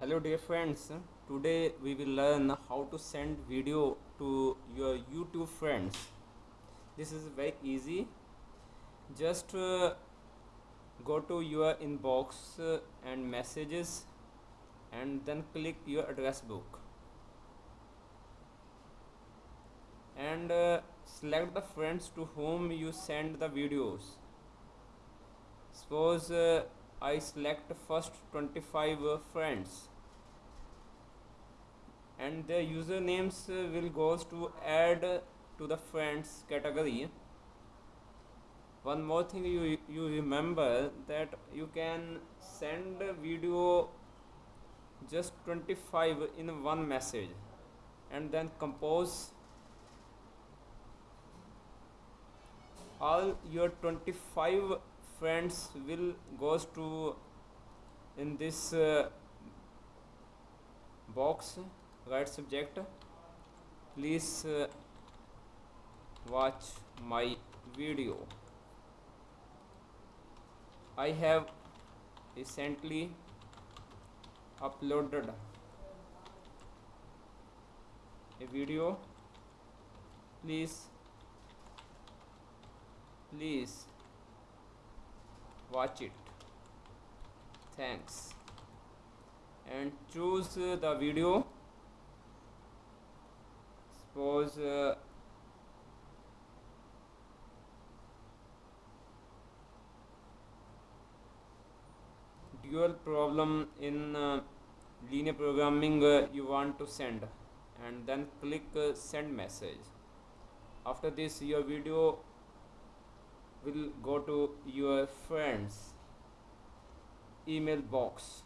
hello dear friends. Today we will learn how to send video to your youtube friends. This is very easy. Just uh, go to your inbox uh, and messages and then click your address book. And uh, select the friends to whom you send the videos suppose uh, I select first 25 uh, friends. And the usernames uh, will goes to add to the friends category. One more thing you you remember that you can send video just 25 in one message and then compose all your 25 friends will goes to in this uh, box right subject please uh, watch my video. I have recently uploaded a video. Please please watch it. Thanks. And choose uh, the video. Suppose uh, dual problem in uh, linear programming uh, you want to send. And then click uh, send message. After this your video will go to your friends. Email box